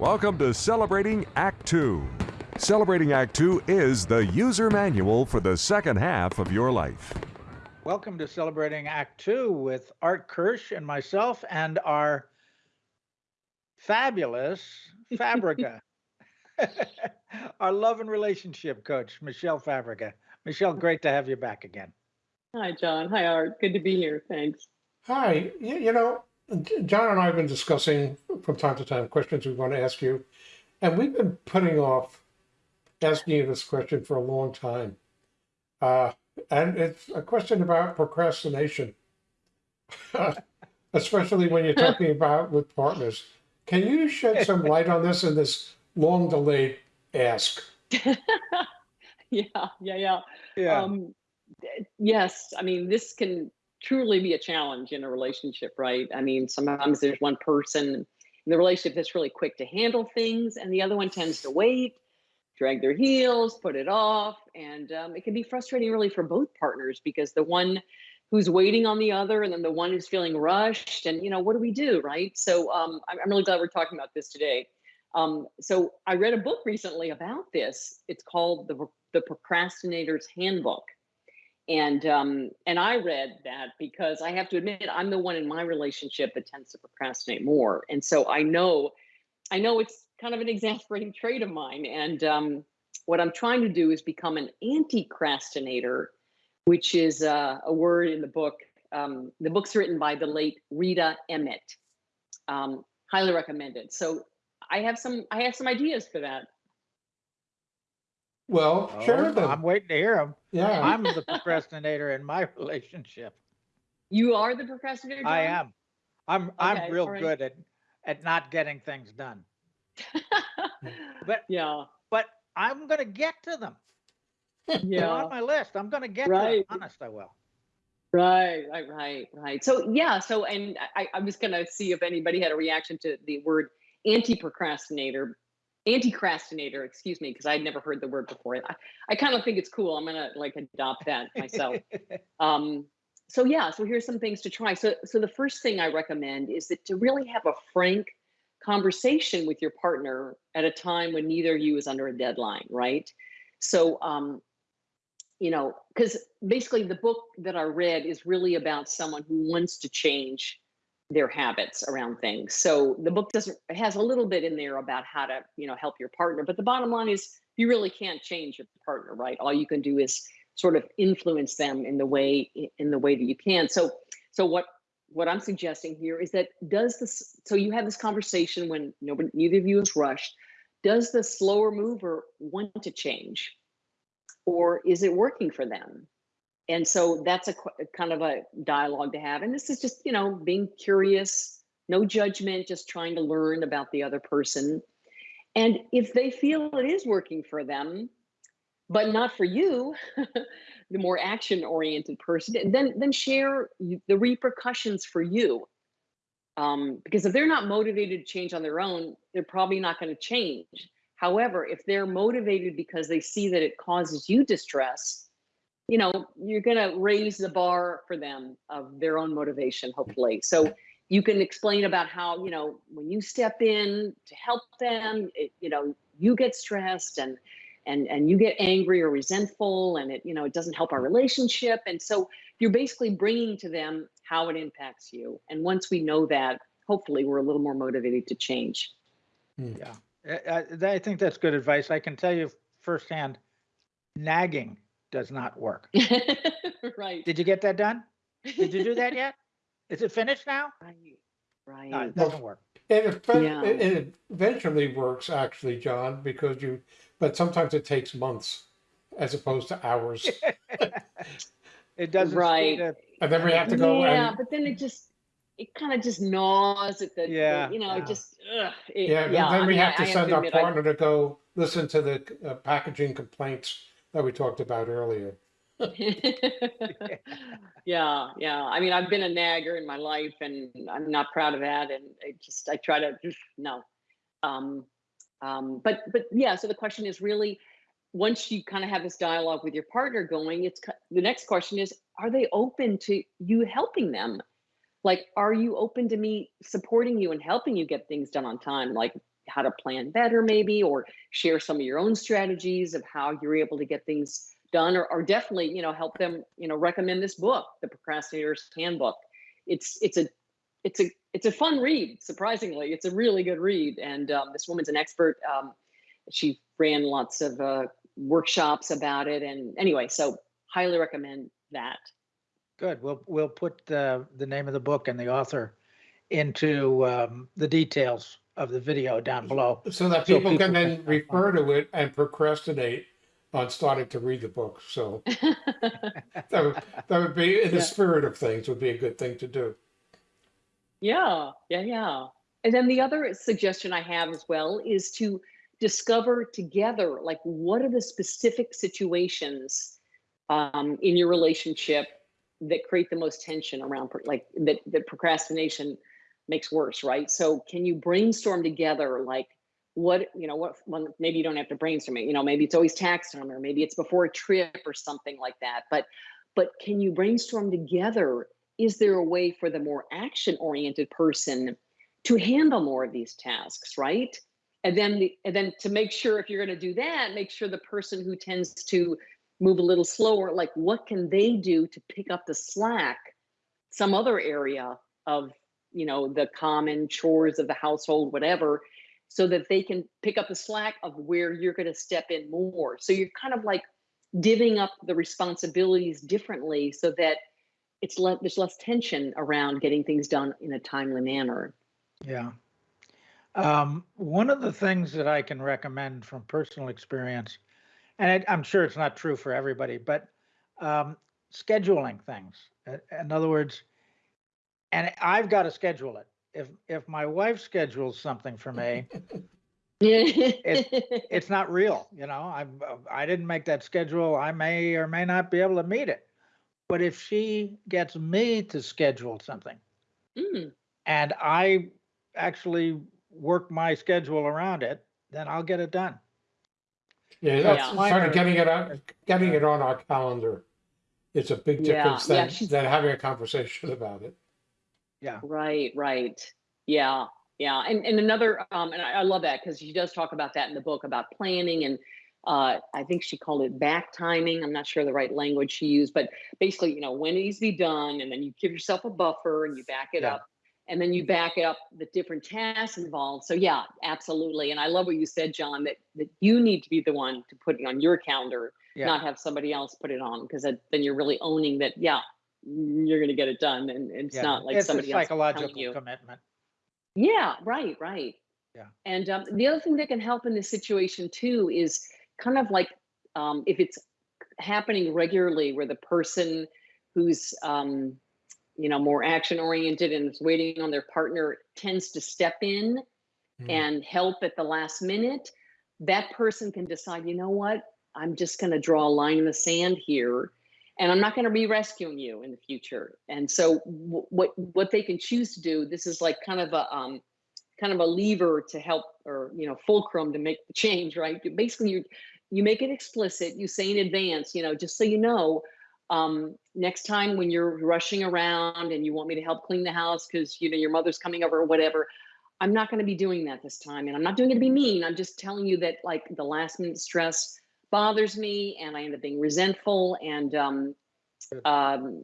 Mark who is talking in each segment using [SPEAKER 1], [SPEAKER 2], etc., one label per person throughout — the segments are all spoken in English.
[SPEAKER 1] Welcome to Celebrating Act Two. Celebrating Act Two is the user manual for the second half of your life.
[SPEAKER 2] Welcome to Celebrating Act Two with Art Kirsch and myself and our fabulous Fabrica, our love and relationship coach, Michelle Fabrica. Michelle, great to have you back again.
[SPEAKER 3] Hi, John. Hi, Art. Good to be here. Thanks.
[SPEAKER 4] Hi. You, you know, John and I have been discussing from time to time questions we want to ask you, and we've been putting off asking you this question for a long time. Uh, and it's a question about procrastination, especially when you're talking about with partners. Can you shed some light on this in this long delayed ask?
[SPEAKER 3] yeah, yeah, yeah.
[SPEAKER 2] Yeah.
[SPEAKER 3] Um, yes, I mean, this can truly be a challenge in a relationship, right? I mean, sometimes there's one person in the relationship that's really quick to handle things, and the other one tends to wait, drag their heels, put it off. And um, it can be frustrating, really, for both partners because the one who's waiting on the other and then the one who's feeling rushed and you know what do we do right so um, I'm, really glad we're talking about this today um, so i read a book recently about this it's called the, the procrastinator's handbook and um, and i read that because i have to admit i'm the one in my relationship that tends to procrastinate more and so i know i know it's kind of an exasperating trait of mine and um, what i'm trying to do is become an anti-crastinator which is uh, a word in the book. Um, the book's written by the late Rita Emmett. Um, highly recommended. So I have some I have some ideas for that.
[SPEAKER 4] Well,
[SPEAKER 2] Oh,
[SPEAKER 4] share them.
[SPEAKER 2] I'm waiting to hear them.
[SPEAKER 4] Yeah.
[SPEAKER 2] I'm the procrastinator in my relationship.
[SPEAKER 3] You are the procrastinator.
[SPEAKER 2] I
[SPEAKER 3] John?
[SPEAKER 2] am. I'm I'm real
[SPEAKER 3] all right.
[SPEAKER 2] good at at not getting things done. But
[SPEAKER 3] yeah,
[SPEAKER 2] but I'm gonna get to them. They're
[SPEAKER 3] yeah.
[SPEAKER 2] on my list. I'm gonna get to
[SPEAKER 3] Right.
[SPEAKER 2] them. Honest, I will.
[SPEAKER 3] Right, right, right, right. So yeah, so and I, I was gonna see if anybody had a reaction to the word anti-procrastinator, anti-crastinator, excuse me, because I'd never heard the word before. I, I kind of think it's cool. I'm gonna like adopt that myself. um, so yeah, so here's some things to try. So so the first thing I recommend is that to really have a frank conversation with your partner at a time when neither of you is under a deadline, right? So um, you know, because basically the book that I read is really about someone who wants to change their habits around things. So the book doesn't has a little bit in there about how to, you know, help your partner, but the bottom line is you really can't change your partner, right? All you can do is sort of influence them in the way in the way that you can. So so what what I'm suggesting here is that does this so you have this conversation when nobody neither of you is rushed. Does the slower mover want to change? Or is it working for them? And so that's a kind of a dialogue to have. And this is just, you know, being curious, no judgment, just trying to learn about the other person. And if they feel it is working for them, but not for you, the more action oriented person, then then share the repercussions for you. Um, because if they're not motivated to change on their own, they're probably not going to change. However, if they're motivated because they see that it causes you distress, you know, you're going to raise the bar for them of their own motivation, hopefully. So you can explain about how, you know, when you step in to help them, it, you know, you get stressed and and and you get angry or resentful and it you know it doesn't help our relationship. And so you're basically bringing to them how it impacts you. And once we know that hopefully we're a little more motivated to change. Hmm.
[SPEAKER 2] Yeah, I, I I think that's good advice. I can tell you firsthand, nagging does not work.
[SPEAKER 3] right
[SPEAKER 2] Did you get that done? Did you do that yet? Is it finished now?
[SPEAKER 3] right right
[SPEAKER 2] No, it doesn't work.
[SPEAKER 4] It,
[SPEAKER 3] Yeah.
[SPEAKER 4] it, it eventually works, actually, John, because you, but sometimes it takes months as opposed to hours.
[SPEAKER 2] It doesn't.
[SPEAKER 3] Right.
[SPEAKER 2] speed up-
[SPEAKER 4] And then we have to go
[SPEAKER 3] yeah
[SPEAKER 4] and,
[SPEAKER 3] but then it just it kind of just gnaws at the, the-
[SPEAKER 2] Yeah,
[SPEAKER 3] you know
[SPEAKER 2] yeah.
[SPEAKER 3] it just ugh, it,
[SPEAKER 4] yeah, and
[SPEAKER 3] I
[SPEAKER 4] then we
[SPEAKER 3] mean,
[SPEAKER 4] have
[SPEAKER 3] I-
[SPEAKER 4] to
[SPEAKER 3] I
[SPEAKER 4] send our
[SPEAKER 3] admit, I-
[SPEAKER 4] partner to go listen to the uh, packaging complaints that we talked about earlier.
[SPEAKER 3] yeah, yeah. I mean, I've been a nagger in my life, and I'm not proud of that. And I just, I try to no. Um, um, but, but yeah. So the question is really, once you kind of have this dialogue with your partner going, it's the next question is, are they open to you helping them? Like, are you open to me supporting you and helping you get things done on time? Like how to plan better maybe or share some of your own strategies of how you're able to get things done or, or definitely you know help them you know recommend this book the procrastinator's handbook. It's it's a it's a it's a fun read surprisingly. It's a really good read and um, this woman's an expert um, she ran lots of uh, workshops about it and anyway so highly recommend that.
[SPEAKER 2] Good. We'll, we'll put the, the name of the book and the author into um, the details of the video down below.
[SPEAKER 4] So that
[SPEAKER 2] So
[SPEAKER 4] people can then
[SPEAKER 2] can-
[SPEAKER 4] refer to it and procrastinate on starting to read the book. So that would, that would be, in the
[SPEAKER 3] Yeah.
[SPEAKER 4] spirit of things, would be a good thing to do.
[SPEAKER 3] Yeah, yeah, yeah. And then the other suggestion I have as well is to discover together, like, what are the specific situations um, in your relationship that create the most tension around, like, that, that procrastination makes worse, right? So, can you brainstorm together, like, what, you know, what, maybe you don't have to brainstorm it, you know, maybe it's always tax time or maybe it's before a trip or something like that. But, but can you brainstorm together is there a way for the more action oriented person to handle more of these tasks right and then the, and then to make sure if you're going to do that make sure the person who tends to move a little slower like what can they do to pick up the slack some other area of you know the common chores of the household whatever so that they can pick up the slack of where you're going to step in more so you're kind of like divvying up the responsibilities differently so that it's le- there's less tension around getting things done in a timely manner.
[SPEAKER 2] Yeah. Um, one of the things that I can recommend from personal experience, and I, I'm sure it's not true for everybody, but um, scheduling things. In other words, and I've got to schedule it. If if my wife schedules something for me, it's not real. You know, I I didn't make that schedule. I may or may not be able to meet it. But if she gets me to schedule something,
[SPEAKER 3] Mm,
[SPEAKER 2] and I actually work my schedule around it, then I'll get it done.
[SPEAKER 4] Yeah,
[SPEAKER 2] That's
[SPEAKER 4] that's
[SPEAKER 2] minor.
[SPEAKER 4] sort of getting it on, getting it on our calendar. It's a big difference
[SPEAKER 3] yeah,
[SPEAKER 4] than,
[SPEAKER 3] she's-
[SPEAKER 4] than having a conversation about it.
[SPEAKER 3] Right, right. Yeah, yeah. And and another um and I, I love that because she does talk about that in the book about planning and uh I think she called it back timing. I'm not sure the right language she used, but basically, you know, when it needs to be done, and then you give yourself a buffer and you back it
[SPEAKER 2] Yeah.
[SPEAKER 3] up. And then you back it up the different tasks involved. So yeah, absolutely. And I love what you said, John, that that you need to be the one to put it on your calendar
[SPEAKER 2] Yeah.
[SPEAKER 3] not have somebody else put it on because then you're really owning that yeah you're going to get it done and, and it's
[SPEAKER 2] Yeah.
[SPEAKER 3] not like
[SPEAKER 2] it's
[SPEAKER 3] somebody
[SPEAKER 2] a psychological
[SPEAKER 3] you
[SPEAKER 2] commitment.
[SPEAKER 3] yeah right right
[SPEAKER 2] Yeah.
[SPEAKER 3] and um, the other thing that can help in this situation too is kind of like um, if it's happening regularly where the person who's um, you know more action oriented and is waiting on their partner tends to step in
[SPEAKER 4] Mm.
[SPEAKER 3] and help at the last minute that person can decide you know what i'm just going to draw a line in the sand here and i'm not going to be rescuing you in the future. And so what what they can choose to do this is like kind of a um, kind of a lever to help or you know fulcrum to make the change right? Basically you you make it explicit you say in advance you know just so you know um, next time when you're rushing around and you want me to help clean the house because you know your mother's coming over or whatever i'm not going to be doing that this time. And i'm not doing it to be mean i'm just telling you that like the last minute stress bothers me and i end up being resentful and um, um,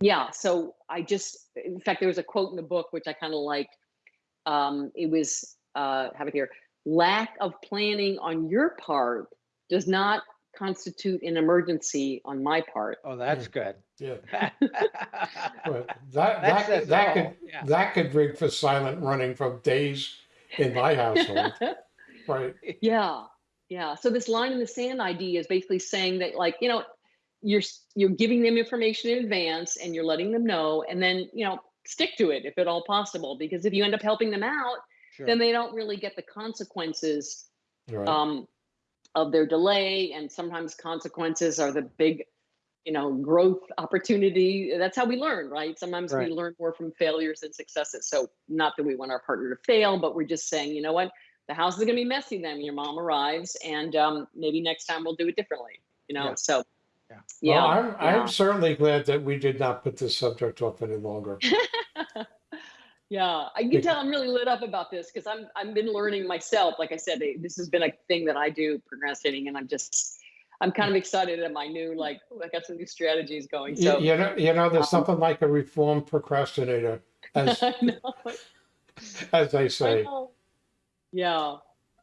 [SPEAKER 3] yeah so i just in fact there was a quote in the book which i kind of liked um, it was uh, have it here lack of planning on your part does not constitute an emergency on my part.
[SPEAKER 2] Oh, that's good.
[SPEAKER 4] Yeah,
[SPEAKER 2] that
[SPEAKER 4] but that, that, could- that could,
[SPEAKER 2] yeah.
[SPEAKER 4] that could ring for silent running from days in my household, right?
[SPEAKER 3] yeah yeah so this line in the sand idea is basically saying that like you know you're you're giving them information in advance and you're letting them know and then you know stick to it if at all possible because if you end up helping them out
[SPEAKER 2] Sure.
[SPEAKER 3] then they don't really get the consequences
[SPEAKER 4] Right.
[SPEAKER 3] um, of their delay and sometimes consequences are the big you know growth opportunity that's how we learn right sometimes
[SPEAKER 2] Right.
[SPEAKER 3] we learn more from failures than successes so not that we want our partner to fail but we're just saying you know what the house is going to be messy then when your mom arrives and um, maybe next time we'll do it differently you know
[SPEAKER 2] Yeah.
[SPEAKER 3] so
[SPEAKER 2] Yeah.
[SPEAKER 3] yeah
[SPEAKER 4] Well, I'm,
[SPEAKER 3] yeah.
[SPEAKER 4] I'm certainly glad that we did not put this subject off any longer.
[SPEAKER 3] Yeah, I can tell I'm really lit up about this because I'm I've been learning myself. Like I said, this has been a thing that I do procrastinating, and I'm just I'm kind of excited at my new like I got some new strategies going. So
[SPEAKER 4] you know, you know, there's
[SPEAKER 3] Um,
[SPEAKER 4] something like a reformed procrastinator, as
[SPEAKER 3] I know,
[SPEAKER 4] as they
[SPEAKER 3] I
[SPEAKER 4] say.
[SPEAKER 3] know. Yeah.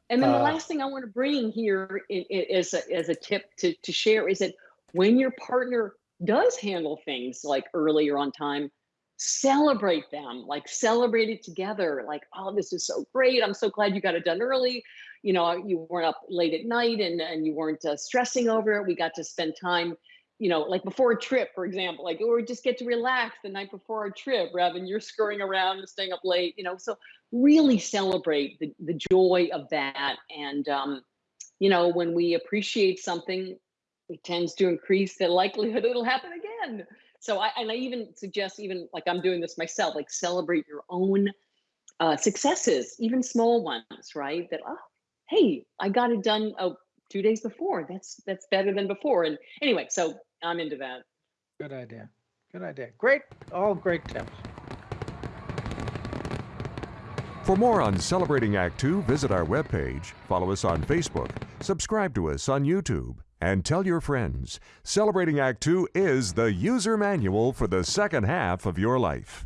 [SPEAKER 3] And then the
[SPEAKER 4] Uh,
[SPEAKER 3] last thing I want to bring here i- i- a, as a tip to, to share is that when your partner does handle things like earlier on time, celebrate them, like celebrate it together. Like, oh, this is so great. I'm so glad you got it done early. You know, you weren't up late at night and, and you weren't uh, stressing over it. We got to spend time, you know, like before a trip, for example, like, or just get to relax the night before our trip rather than you're scurrying around and staying up late, you know. So really celebrate the, the joy of that. And, um, you know, when we appreciate something, it tends to increase the likelihood it'll happen again. So I, and I even suggest, even like I'm doing this myself, like celebrate your own uh, successes, even small ones, right? That, oh, hey, I got it done oh, two days before. That's, that's better than before. And anyway, so I'm into that.
[SPEAKER 2] Good idea. Good idea. Great. All great tips.
[SPEAKER 1] For more on Celebrating Act Two, visit our webpage, follow us on Facebook, subscribe to us on YouTube, and tell your friends. Celebrating Act Two is the user manual for the second half of your life.